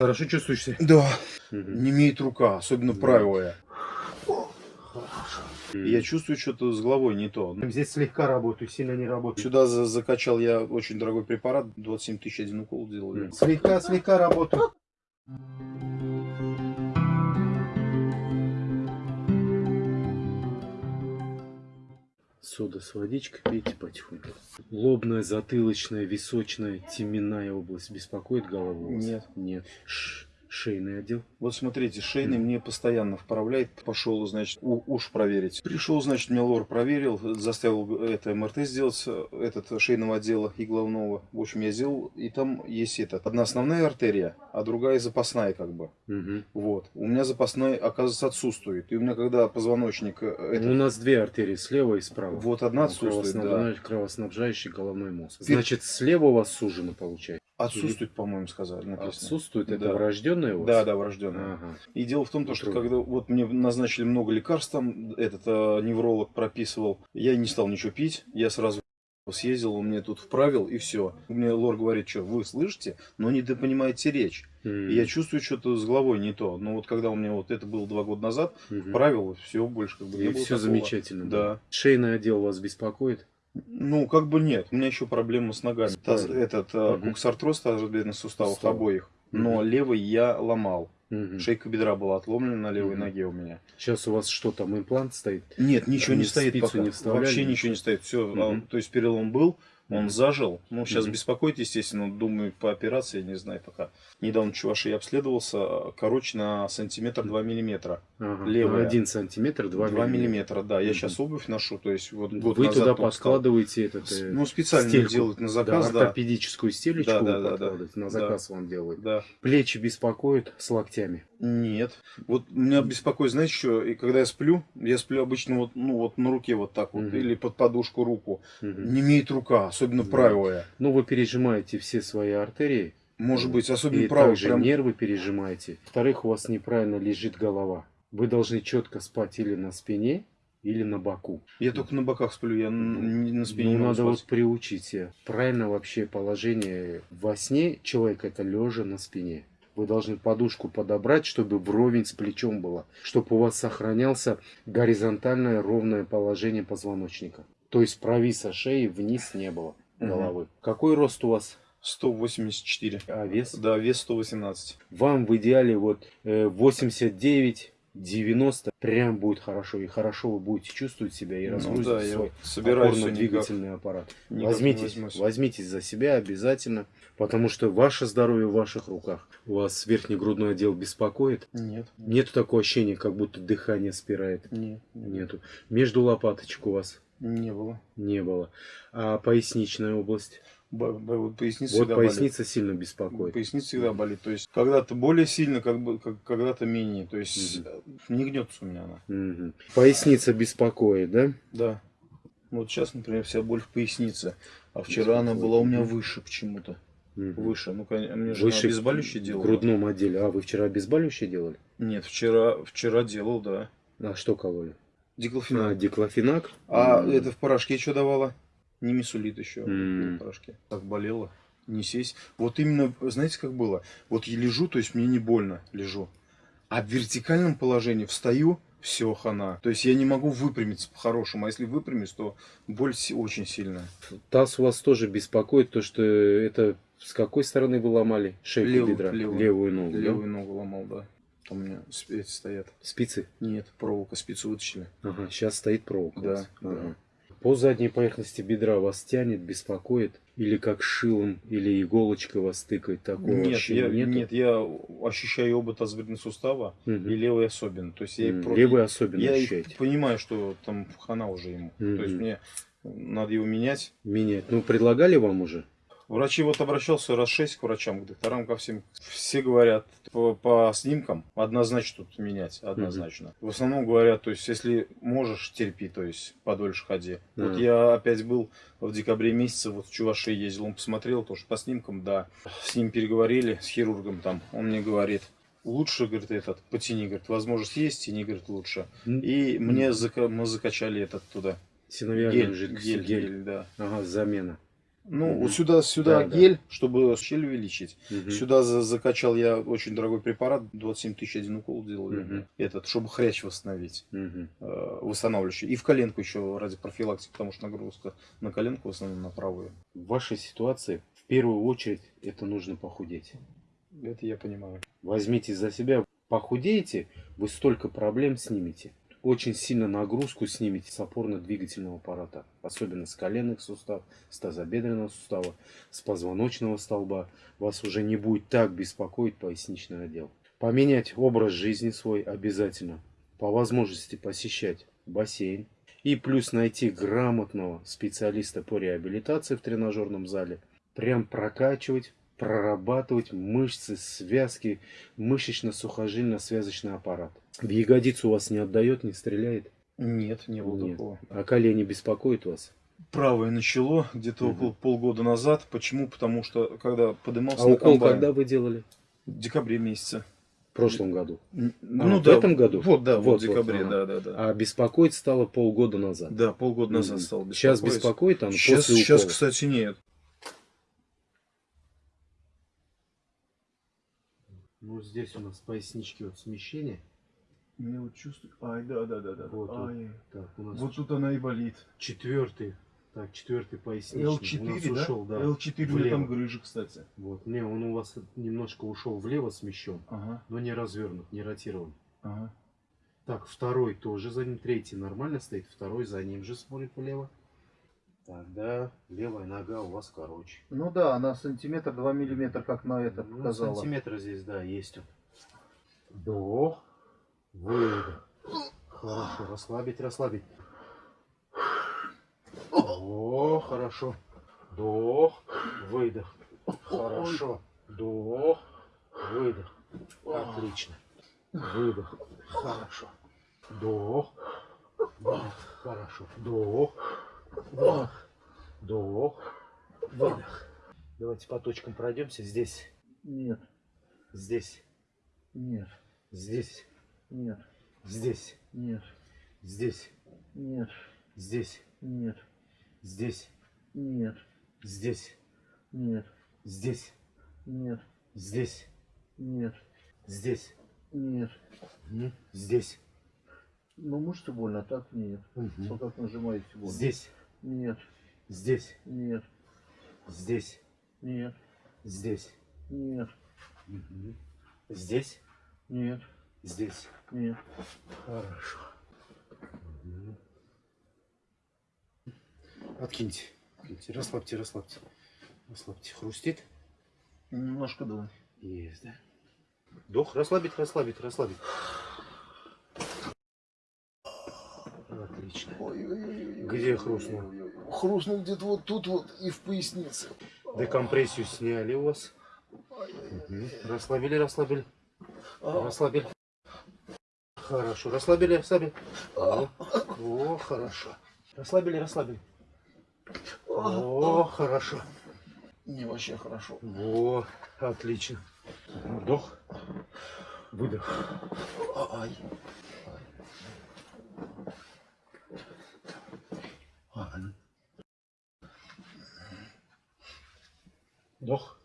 Хорошо чувствуешь себя? Да. Угу. Не имеет рука, особенно Да. правая. Хорошо. Я чувствую что-то с головой не то. Здесь слегка работаю, сильно не работаю. Сюда за- закачал я очень дорогой препарат, 27 тысяч один укол делали. Слегка, слегка работаю. Сода с водичкой, пейте потихоньку. Лобная, затылочная, височная, теменная область беспокоит голову? Нет. Нет. Ш- шейный отдел? Вот смотрите, шейный мне постоянно вправляет. Пошел, значит, уж проверить. Пришел, значит, меня лор проверил, заставил это МРТ сделать, этот шейного отдела и головного. В общем, я сделал, и там есть этот, одна основная артерия, а другая запасная как бы. Мгм. Вот. У меня запасная, оказывается, отсутствует. И у меня, когда позвоночник... э, этот, У нас две артерии, слева и справа. Вот одна отсутствует, да. Кровоснабжающий, кровоснабжающий головной мозг. Значит, слева у вас сужено получается? Отсутствует, по-моему, сказали. написано. Отсутствует, это Да. врожденное у вас? Да, да, врожденная. Ага. И дело в том, то, что Трудно. когда вот мне назначили много лекарств, там этот э, невролог прописывал, я не стал ничего пить, я сразу съездил, он мне тут вправил, и все. Мне лор говорит, что вы слышите, но не понимаете речь. И я чувствую что-то с головой не то. Но вот когда у меня вот это было два года назад, Мгм. правил, все больше как бы не И все такого. замечательно. Да. Шейный отдел вас беспокоит? Ну, как бы нет. У меня еще проблема с ногами. Таз- этот э, Мгм. куксартроз тазобедренных суставов Суставов. обоих. Но Мгм. левый я ломал. Мгм. Шейка бедра была отломлена на левой Мгм. ноге у меня. Сейчас у вас что там, имплант стоит? Нет, ничего Они не стоит пока. не Вообще ничего? не стоит. Все, Мгм. то есть перелом был, он зажил. Ну, сейчас Мгм. беспокоит, естественно, думаю, по операции, не знаю пока. Недавно чуваши обследовался, короче, на сантиметр 2 миллиметра. Ага. Левая. Один сантиметр, два 2 миллиметра. миллиметра, да. Я сейчас обувь ношу, то есть вот год Вы назад туда подкладываете этот, э, Ну, специально стельку. делают на да, заказ, да. ортопедическую стелечку Да, да, да, да. на заказ вам делают. Да. Плечи беспокоят с локтями. Нет. Вот меня беспокоит, знаете, что, и когда я сплю, я сплю обычно вот, ну, вот на руке вот так вот, Мгм. или под подушку руку. Мгм. Не имеет рука, особенно Да. правая. Ну, вы пережимаете все свои артерии, Может быть, особенно и правая. также прям- нервы пережимаете. Во-вторых, у вас неправильно лежит голова. Вы должны четко спать или на спине, или на боку. Я только на боках сплю, я не на спине Ну, не надо вот спать. приучить себя. Правильно вообще положение во сне человека это лежа на спине. Вы должны подушку подобрать, чтобы вровень с плечом было. Чтобы у вас сохранялся горизонтальное ровное положение позвоночника. То есть провиса шеи вниз не было головы. Какой рост у вас? 184. А вес? Да, вес 118. Вам в идеале вот э, 89 90 прям будет хорошо и хорошо вы будете чувствовать себя и Ну разгрузите да, свой опорно-двигательный аппарат. никак возьмитесь, возьмитесь за себя обязательно, потому что ваше здоровье в ваших руках. У вас верхний грудной отдел беспокоит. Нет. Нету такого ощущения, как будто дыхание спирает. Нет. Нету. Между лопаточек у вас Не было. не было. А поясничная область? Б- вот поясница вот поясница сильно болит. беспокоит. Поясница всегда болит. То есть когда-то более сильно, как бы, как, когда-то менее. То есть э, не гнется у меня она. Мгм. Поясница беспокоит, да? Да. Вот сейчас, например, вся боль в пояснице. А вчера она была у меня выше почему-то. Мгм. Выше. Ну, конечно, мне же Выше обезболивающее в делала. грудном отделе. А вы вчера обезболивающее делали? Нет, вчера, вчера делал, да. А что кололи? Диклофенак. А, диклофенак? А М. это в порошке что давала? Не мисулит еще М. в порошке. Так болело. Не сесть. Вот именно, знаете, как было? Вот я лежу, то есть мне не больно, лежу. А в вертикальном положении встаю, все, хана. То есть я не могу выпрямиться по-хорошему. А если выпрямюсь, то боль очень сильная. Таз у вас тоже беспокоит, то что это с какой стороны вы ломали шейку Левую, бедра? левую. Левую ногу, да? Левую ногу ломал, да. У меня эти стоят. Спицы? Нет, проволока, спицу вытащили. Ага, сейчас стоит проволока. Да. Ага. По задней поверхности бедра вас тянет, беспокоит? Или как шилом, или иголочкой вас тыкает? Такого Нет, я, нету? нет, я ощущаю оба тазобедренных сустава Мгм. и левый особенно. То есть я, М, про- Левый особенно я ощущаете? понимаю, что там хана уже ему. То есть мне надо его менять. Менять. Ну, предлагали вам уже? Врачи вот обращался раз шесть к врачам, к докторам, ко всем. Все говорят по, по снимкам однозначно тут менять, однозначно. В основном говорят, то есть если можешь, терпи, то есть подольше ходи. Вот Ага. я опять был в декабре месяце, вот в Чувашии ездил, он посмотрел, тоже по снимкам, да. С ним переговорили, с хирургом там, он мне говорит, лучше, говорит, этот, потяни, говорит, возможность есть, тяни, говорит, лучше. И М. мне зака- мы закачали этот туда. Синовиальную Гель, жидкость. гель, гель. гель, да. Ага, замена. Ну, вот сюда, сюда Да, да. гель, чтобы щель увеличить. Мгм. Сюда за- закачал я очень дорогой препарат, 27 тысяч один укол делали. Мгм. Этот, чтобы хрящ восстановить, Мгм. э, восстанавливающий. И в коленку еще ради профилактики, потому что нагрузка на коленку в основном на правую. В вашей ситуации в первую очередь это нужно похудеть. Это я понимаю. Возьмите за себя, похудеете, вы столько проблем снимете. Очень сильно нагрузку снимете с опорно-двигательного аппарата, особенно с коленных суставов, с тазобедренного сустава, с позвоночного столба. Вас уже не будет так беспокоить поясничный отдел. Поменять образ жизни свой обязательно. По возможности посещать бассейн. И плюс найти грамотного специалиста по реабилитации в тренажерном зале. Прям прокачивать, прорабатывать мышцы, связки, мышечно-сухожильно-связочный аппарат. В ягодицу у вас не отдает, не стреляет? Нет, не было Нет. такого. А колени беспокоят вас? Правое начало где-то Мгм. около полгода назад. Почему? Потому что когда подымался А на укол комбайн, когда вы делали? в декабре месяце. В прошлом году. Н- в этом году? Вот, да, вот, Вот, в декабре, вот, да, да, да. А беспокоить стало полгода назад. Да, полгода назад Мгм. стал беспокоить. Сейчас беспокоит оно Сейчас, после сейчас, кстати, нет. Ну, здесь у нас пояснички вот смещения. Я вот чувствую. Ай, да, да, да, да. Вот, вот. Ай. Так, у нас Вот тут она и болит. четвертый. Так, четвертый поясничный. у нас L4, да? ушел, да. L4 у меня влево. там грыжа, кстати. Вот, не, он у вас немножко ушел влево смещен, Ага, но не развернут, не ротирован. ага. Так, второй тоже за ним, третий нормально стоит, второй за ним же смотрит влево. Тогда левая нога у вас короче. Ну да, она сантиметр, два миллиметра, как на это Ну, показала. сантиметр здесь, да, есть. Вдох, выдох. Хорошо, расслабить, расслабить. О, хорошо. Вдох, выдох. Хорошо. Вдох, выдох. Отлично. Выдох. Хорошо. Вдох. Хорошо. Вдох. Выдох. Вдох. Выдох. Давайте по точкам пройдемся. Здесь. Нет, Здесь. нет, Здесь. нет, Здесь. нет, Здесь. нет, Здесь. нет, Здесь. нет, Здесь. нет, Здесь. нет, Здесь. нет, Здесь. нет. Мгм. Здесь. Ну мышцы больно, а так нет. Мгм. Вот как нажимаете больно. Здесь. Нет, Здесь. нет, Здесь. нет, Здесь. нет. Здесь. нет, Здесь. нет. Хорошо. Откиньте. Откиньте. Расслабьте, расслабьте. Расслабьте. Хрустит? Немножко да. Есть, да? Вдох. Расслабить, расслабить, расслабить. Отлично. Где хрустнул? Хрустнул где-то вот тут вот и в пояснице. Декомпрессию сняли у вас. Мгм. Расслабили, расслабили. Расслабили. Хорошо. Расслабили, расслабили. О, о, хорошо. Расслабили, расслабили. О, хорошо. Не, вообще хорошо. Во, отлично. Вдох. Выдох. Ай. an. Doch.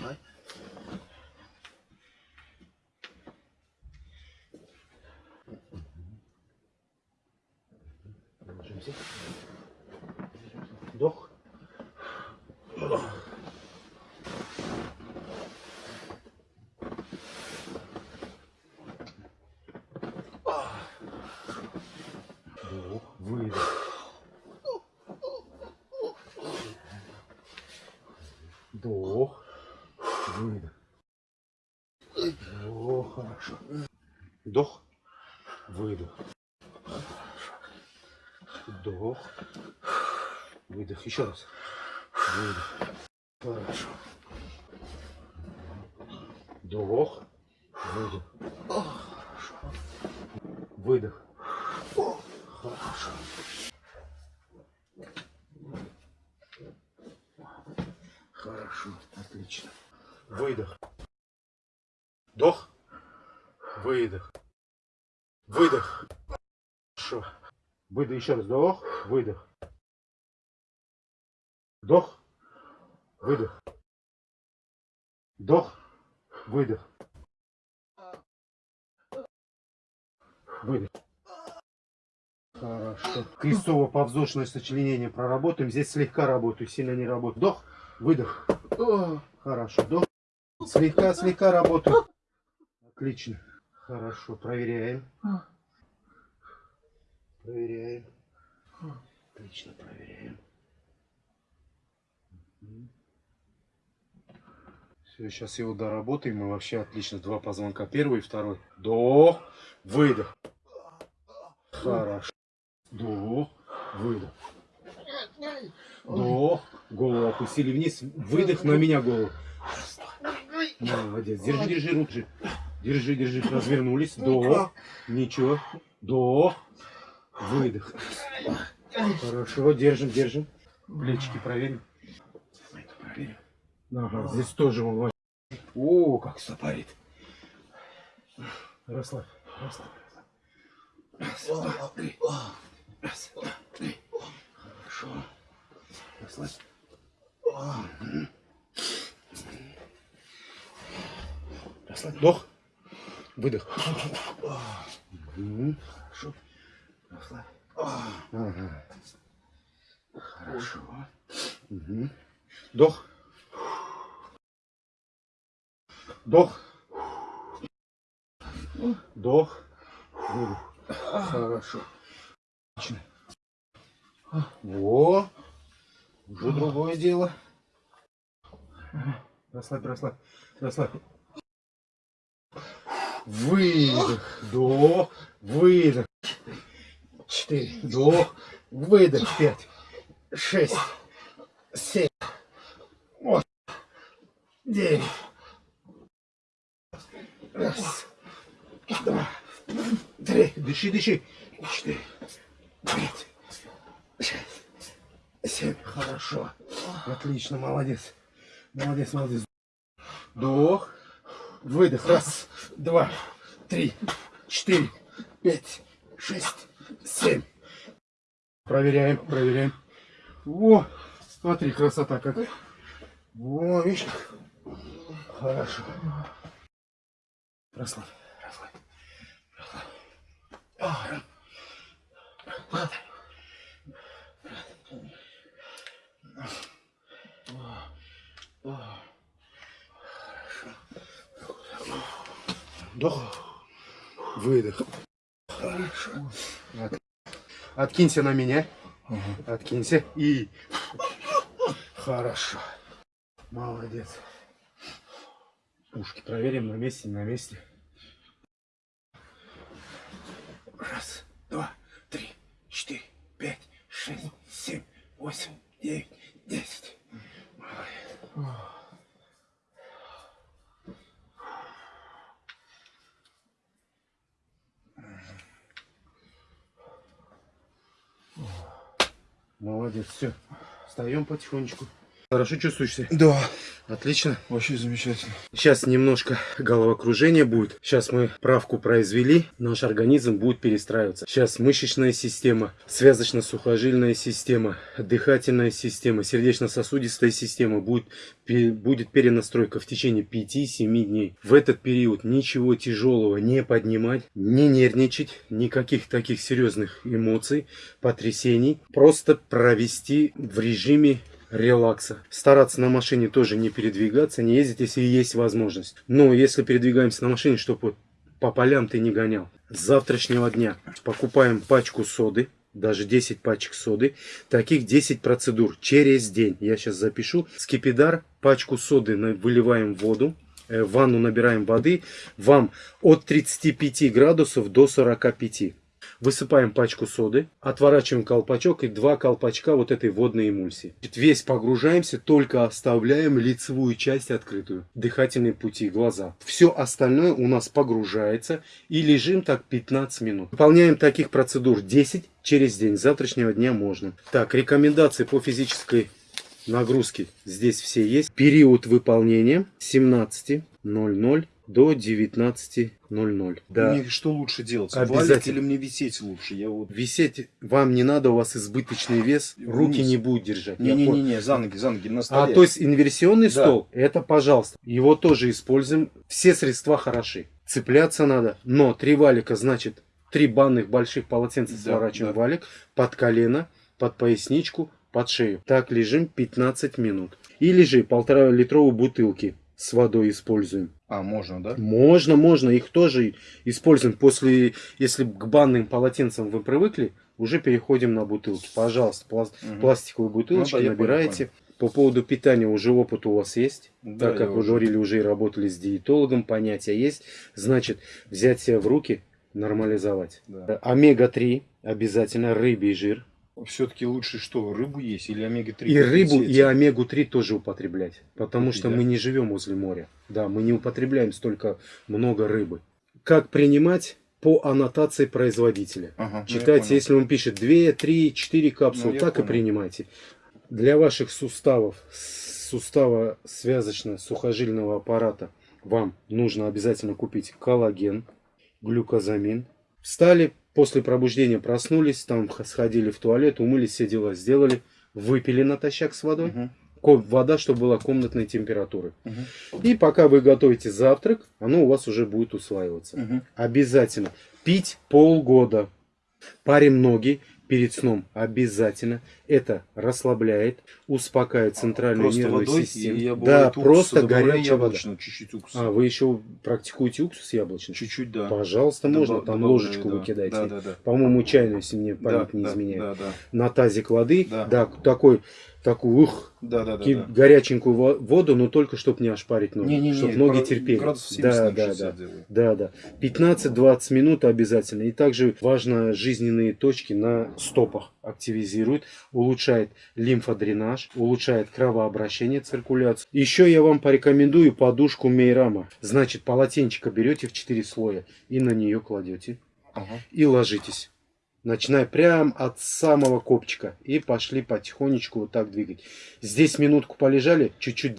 Nein. О, хорошо. Вдох. Выдох. Вдох. Выдох. Еще раз. Выдох. Хорошо. Вдох. Выдох. Хорошо. Выдох. Хорошо. Хорошо. Отлично. Выдох. Вдох. Выдох. Выдох. Хорошо. Выдох еще раз. Вдох, выдох. Вдох, выдох. Вдох, выдох. Выдох. Хорошо. Крестово-повздошное сочленение проработаем. Здесь слегка работаю, сильно не работаю. Вдох, выдох. Хорошо. Вдох. Слегка, слегка работаю. Отлично. Хорошо. Проверяем. Проверяем. Отлично, проверяем. Все, сейчас его доработаем. И вообще отлично. Два позвонка. Первый и второй. До. Выдох. Хорошо. До. Выдох. До. Голову опустили вниз. Выдох на меня голову. Молодец. Держи, держи руки. Держи, держи. Развернулись. До. Ничего. До. Выдох. Хорошо. Держим, держим. Плечики проверим. Это проверим. Ага, здесь тоже он О, как стопорит. Расслабь, расслабь. Раз, два, три. Раз, два, три. Хорошо. Расслабь. Расслабь. Вдох. Выдох. Хорошо. Расслабь. Хорошо. Мгм. Вдох. Вдох. Хорошо. Отлично. Во. Уже другое дело. Расслабь, расслабь, расслабь. Выдох. Вдох. Выдох. Четыре. Вдох. Выдох. Пять. Шесть. Семь. Восемь. Девять. Раз. Два. Три. Дыши, дыши. Четыре. Пять. Шесть. Семь. Хорошо. Отлично, молодец. Молодец, молодец. Вдох. Выдох. Раз, два, три, четыре, пять, шесть, семь. Проверяем, проверяем. Во, смотри, красота какая. Во, видишь как? Хорошо. Расслабь, расслабь, расслабь. А, Вдох. Выдох. Хорошо. От- Откинься на меня. Откинься. И... Хорошо. Молодец. Ушки проверим на месте, на месте. Раз, два, три, четыре, пять, шесть, семь, восемь, девять, десять. Молодец. Молодец, все. Встаем потихонечку. Хорошо чувствуешь себя? Да, Отлично. вообще замечательно. Сейчас немножко головокружение будет. Сейчас мы правку произвели, наш организм будет перестраиваться. Сейчас мышечная система, связочно-сухожильная система, дыхательная система, сердечно-сосудистая система будет, будет перенастройка в течение 5-7 дней. В этот период ничего тяжелого не поднимать, не нервничать, никаких таких серьезных эмоций, потрясений. Просто провести в режиме релакса. Стараться на машине тоже не передвигаться, не ездить, если есть возможность. Но если передвигаемся на машине, чтобы по полям ты не гонял. С завтрашнего дня покупаем пачку соды, даже 10 пачек соды. Таких 10 процедур через день. Я сейчас запишу. Скипидар, пачку соды выливаем в воду. э, В ванну набираем воды. Вам от 35 градусов до 45. Высыпаем пачку соды, отворачиваем колпачок и два колпачка вот этой водной эмульсии. Весь погружаемся, только оставляем лицевую часть открытую. Дыхательные пути, глаза. Все остальное у нас погружается и лежим так 15 минут. Выполняем таких процедур 10 через день. С завтрашнего дня можно. Так, рекомендации по физической нагрузке здесь все есть. Период выполнения с 17.00 до 19.00. Да. Мне что лучше делать? Обязательно. Валить или мне висеть лучше? Я вот... Висеть вам не надо, у вас избыточный вес, руки Вниз. не будет держать. Не-не-не, за ноги, за ноги, на А столе. то есть инверсионный Да. стол, это пожалуйста. Его тоже используем. Все средства хороши. Цепляться надо, но три валика, значит, три банных больших полотенца Да, сворачиваем да. валик под колено, под поясничку, под шею. Так лежим 15 минут. Или же полтора литровой бутылки с водой используем. А, можно, да? Можно, можно, их тоже используем. После, если к банным полотенцам вы привыкли, уже переходим на бутылки. Пожалуйста, пласт- Мгм. пластиковые бутылочки Ну да, понял, набираете. По поводу питания уже опыт у вас есть. Да, так как вы уже- говорили, уже и работали с диетологом, понятия есть. Значит, взять себя в руки, нормализовать. Да. Омега-3 обязательно, рыбий жир. Все-таки лучше что, рыбу есть или омега-3? И рыбу, и омегу-3 тоже употреблять. Потому Купить, что да? мы не живем возле моря. Да, мы не употребляем столько много рыбы. Как принимать по аннотации производителя? Ага, ну, Читайте, понял. если он пишет 2, 3, 4 капсулы, Ну, так и понял. принимайте. Для ваших суставов, сустава связочно-сухожильного аппарата, вам нужно обязательно купить коллаген, глюкозамин. Встали, после пробуждения проснулись, там сходили в туалет, умылись, все дела сделали, выпили натощак с водой. Ко- Вода, чтобы была комнатной температуры. мгм, И пока вы готовите завтрак, оно у вас уже будет усваиваться. мгм. Обязательно. Пить полгода. Парим ноги перед сном. Обязательно. Это расслабляет, успокаивает центральную Просто нервную водой, систему. и да, просто горячая вода. чуть-чуть уксуса. А, вы еще практикуете уксус яблочный? Чуть-чуть, да. Пожалуйста, Добав- можно. Там добавляю, ложечку да. вы кидаете. Да, да, да. По-моему, чайную, если мне память Да, не да, изменяет. Да, да, На тазик воды. Да. Да, такой, такой, ух, да, да, да, да. горяченькую во- воду, но только чтобы не ошпарить ноги. Не-не-не, чтобы ноги терпели. Градусов 70 Да, да, 60 да. делаю. Да, да. 15-20 минут обязательно. И также важно жизненные точки на стопах активизирует, улучшает лимфодренаж, улучшает кровообращение, циркуляцию. Еще я вам порекомендую подушку Мейрама. Значит, полотенчика берете в 4 слоя и на нее кладете Ага. и ложитесь. Начиная прям от самого копчика. И пошли потихонечку вот так двигать. Здесь минутку полежали, чуть-чуть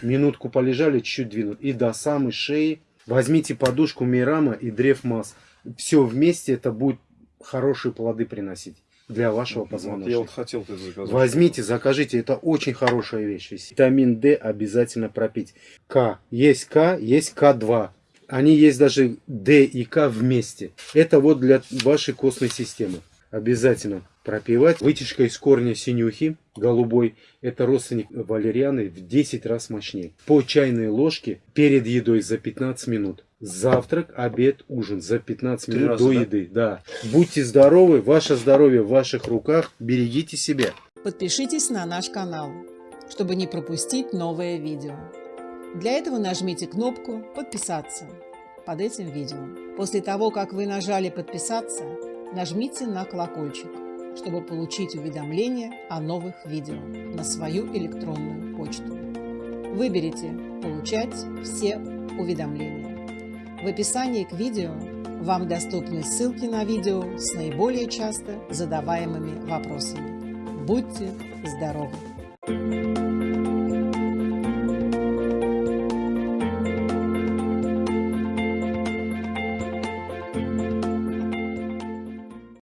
минутку полежали, чуть-чуть двинут. И до самой шеи возьмите подушку Мирама и древ масс. Все вместе это будет хорошие плоды приносить для вашего Вот позвоночника. я вот хотел это заказать. Возьмите, закажите, это очень хорошая вещь. Витамин D обязательно пропить. К. Есть К, есть К2. Они есть даже D и К вместе. Это вот для вашей костной системы. Обязательно пропивать. Вытяжка из корня синюхи, голубой, это родственник валерианы в 10 раз мощнее. По чайной ложке перед едой за 15 минут. Завтрак, обед, ужин за 15 Три минут раза, до да? еды. Да. Будьте здоровы, ваше здоровье в ваших руках. Берегите себя. Подпишитесь на наш канал, чтобы не пропустить новое видео. Для этого нажмите кнопку «Подписаться» под этим видео. После того, как вы нажали «Подписаться», нажмите на колокольчик, чтобы получить уведомления о новых видео на свою электронную почту. Выберите «Получать все уведомления». В описании к видео вам доступны ссылки на видео с наиболее часто задаваемыми вопросами. Будьте здоровы!